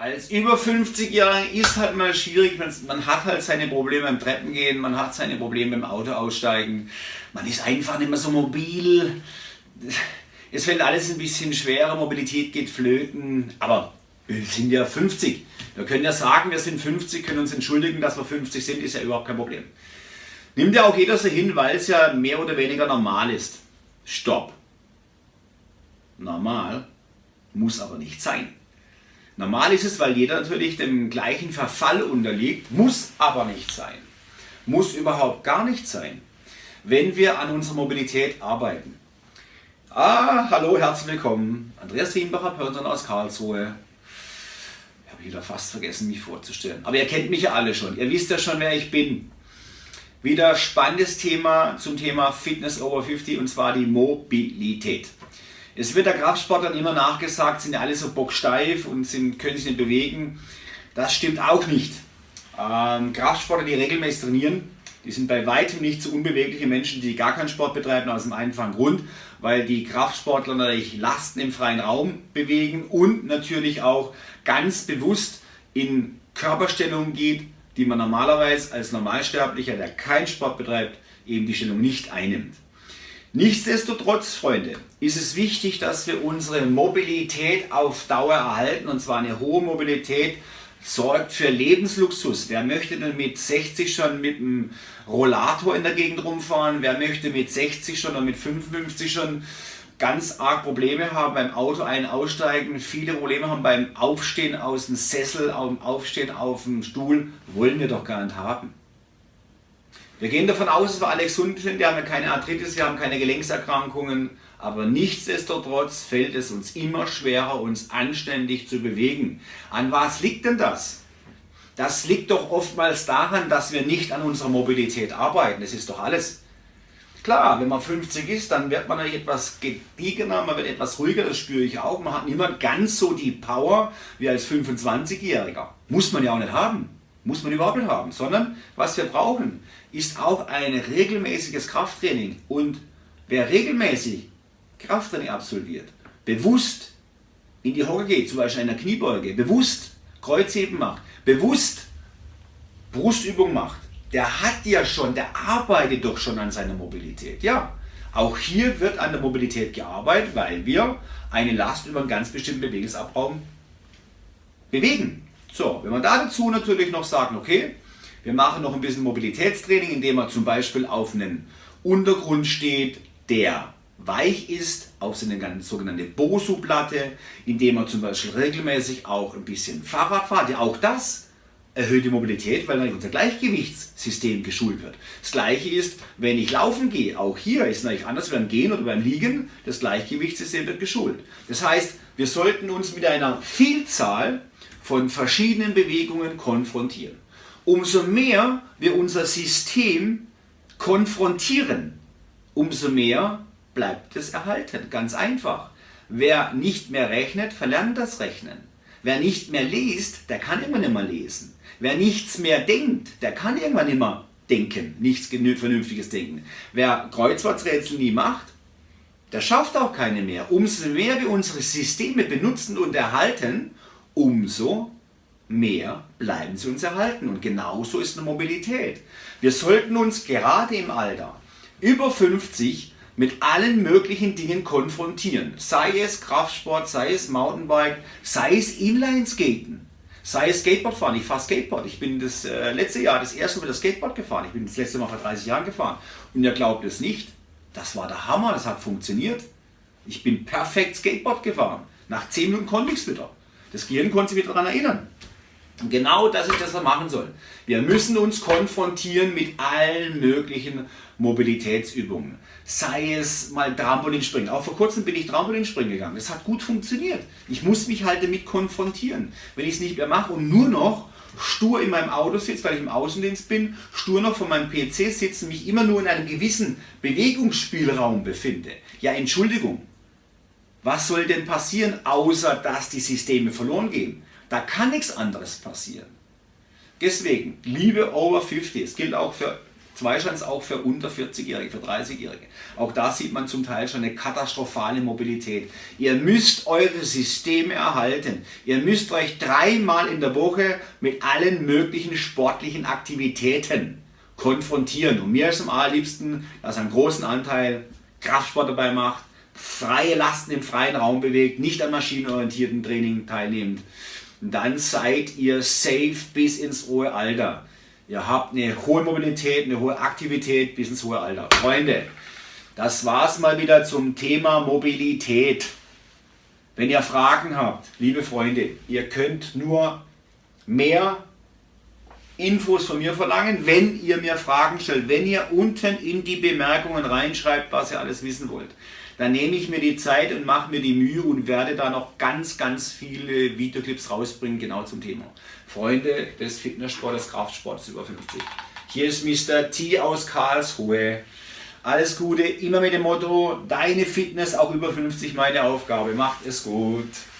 als über 50-Jähriger ist halt mal schwierig, man hat halt seine Probleme beim Treppengehen, man hat seine Probleme beim Auto aussteigen, man ist einfach nicht mehr so mobil, es fällt alles ein bisschen schwerer, Mobilität geht flöten, aber wir sind ja 50. Wir können ja sagen, wir sind 50, können uns entschuldigen, dass wir 50 sind, ist ja überhaupt kein Problem. Nimmt ja auch jeder so hin, weil es ja mehr oder weniger normal ist. Stopp. Normal muss aber nicht sein. Normal ist es, weil jeder natürlich dem gleichen Verfall unterliegt, muss aber nicht sein. Muss überhaupt gar nicht sein, wenn wir an unserer Mobilität arbeiten. Ah, hallo, herzlich willkommen. Andreas Rienbacher, Person aus Karlsruhe. Ich habe wieder fast vergessen, mich vorzustellen. Aber ihr kennt mich ja alle schon. Ihr wisst ja schon, wer ich bin. Wieder spannendes Thema zum Thema Fitness over 50 und zwar die Mobilität. Es wird der Kraftsportlern immer nachgesagt, sind ja alle so bocksteif und sind, können sich nicht bewegen. Das stimmt auch nicht. Ähm, Kraftsportler, die regelmäßig trainieren, die sind bei weitem nicht so unbewegliche Menschen, die gar keinen Sport betreiben, aus dem einfachen Grund, weil die Kraftsportler natürlich Lasten im freien Raum bewegen und natürlich auch ganz bewusst in Körperstellungen geht, die man normalerweise als Normalsterblicher, der keinen Sport betreibt, eben die Stellung nicht einnimmt. Nichtsdestotrotz, Freunde, ist es wichtig, dass wir unsere Mobilität auf Dauer erhalten und zwar eine hohe Mobilität sorgt für Lebensluxus. Wer möchte denn mit 60 schon mit einem Rollator in der Gegend rumfahren? Wer möchte mit 60 schon oder mit 55 schon ganz arg Probleme haben beim Auto ein- aussteigen, viele Probleme haben beim Aufstehen aus dem Sessel, Aufstehen auf dem Stuhl, wollen wir doch gar nicht haben. Wir gehen davon aus, dass wir alle gesund sind, wir haben keine Arthritis, wir haben keine Gelenkserkrankungen, aber nichtsdestotrotz fällt es uns immer schwerer, uns anständig zu bewegen. An was liegt denn das? Das liegt doch oftmals daran, dass wir nicht an unserer Mobilität arbeiten. Das ist doch alles. Klar, wenn man 50 ist, dann wird man natürlich etwas gediegener, man wird etwas ruhiger, das spüre ich auch. Man hat nicht mehr ganz so die Power wie als 25-Jähriger. Muss man ja auch nicht haben. Muss man überhaupt nicht haben. Sondern was wir brauchen, ist auch ein regelmäßiges Krafttraining. Und wer regelmäßig Krafttraining absolviert, bewusst in die Hocke geht, zum Beispiel in der Kniebeuge, bewusst Kreuzheben macht, bewusst Brustübung macht, der hat ja schon, der arbeitet doch schon an seiner Mobilität. Ja, auch hier wird an der Mobilität gearbeitet, weil wir eine Last über einen ganz bestimmten Bewegungsabraum bewegen. So, wenn man dazu natürlich noch sagt, okay, wir machen noch ein bisschen Mobilitätstraining, indem man zum Beispiel auf einen Untergrund steht, der weich ist, auf so eine sogenannte Bosu-Platte, indem man zum Beispiel regelmäßig auch ein bisschen Fahrrad fährt. Ja, auch das erhöht die Mobilität, weil dann unser Gleichgewichtssystem geschult wird. Das gleiche ist, wenn ich laufen gehe, auch hier ist es natürlich anders beim Gehen oder beim Liegen, das Gleichgewichtssystem wird geschult. Das heißt, wir sollten uns mit einer Vielzahl von verschiedenen Bewegungen konfrontieren umso mehr wir unser System konfrontieren, umso mehr bleibt es erhalten. Ganz einfach. Wer nicht mehr rechnet, verlernt das Rechnen. Wer nicht mehr liest, der kann irgendwann nicht mehr lesen. Wer nichts mehr denkt, der kann irgendwann nicht mehr denken, nichts Vernünftiges denken. Wer Kreuzworträtsel nie macht, der schafft auch keine mehr. Umso mehr wir unsere Systeme benutzen und erhalten, umso mehr bleiben sie uns erhalten. Und genauso ist eine Mobilität. Wir sollten uns gerade im Alter über 50 mit allen möglichen Dingen konfrontieren. Sei es Kraftsport, sei es Mountainbike, sei es Inlineskaten, sei es Skateboardfahren. Ich fahre Skateboard. Ich bin das äh, letzte Jahr das erste Mal das Skateboard gefahren. Ich bin das letzte Mal vor 30 Jahren gefahren. Und ihr glaubt es nicht. Das war der Hammer, das hat funktioniert. Ich bin perfekt Skateboard gefahren. Nach 10 Minuten konnte ich es wieder. Das Gehirn konnte sich wieder daran erinnern. Genau das ist das, was wir machen sollen. Wir müssen uns konfrontieren mit allen möglichen Mobilitätsübungen. Sei es mal Trampolinspringen. Auch vor kurzem bin ich Trampolinspringen gegangen. Das hat gut funktioniert. Ich muss mich halt damit konfrontieren. Wenn ich es nicht mehr mache und nur noch stur in meinem Auto sitze, weil ich im Außendienst bin, stur noch vor meinem PC sitze, mich immer nur in einem gewissen Bewegungsspielraum befinde. Ja, Entschuldigung. Was soll denn passieren, außer dass die Systeme verloren gehen? Da kann nichts anderes passieren. Deswegen, liebe Over 50, es gilt auch für Zweischanz auch für unter 40-Jährige, für 30-Jährige. Auch da sieht man zum Teil schon eine katastrophale Mobilität. Ihr müsst eure Systeme erhalten. Ihr müsst euch dreimal in der Woche mit allen möglichen sportlichen Aktivitäten konfrontieren. Und mir ist am allerliebsten, dass einen großen Anteil Kraftsport dabei macht, freie Lasten im freien Raum bewegt, nicht an maschinenorientierten Training teilnehmt. Dann seid ihr safe bis ins hohe Alter. Ihr habt eine hohe Mobilität, eine hohe Aktivität bis ins hohe Alter. Freunde, das war's mal wieder zum Thema Mobilität. Wenn ihr Fragen habt, liebe Freunde, ihr könnt nur mehr Infos von mir verlangen, wenn ihr mir Fragen stellt, wenn ihr unten in die Bemerkungen reinschreibt, was ihr alles wissen wollt. Dann nehme ich mir die Zeit und mache mir die Mühe und werde da noch ganz, ganz viele Videoclips rausbringen, genau zum Thema. Freunde des Fitnesssports, des Kraftsports über 50. Hier ist Mr. T aus Karlsruhe. Alles Gute, immer mit dem Motto, deine Fitness auch über 50 meine Aufgabe. Macht es gut.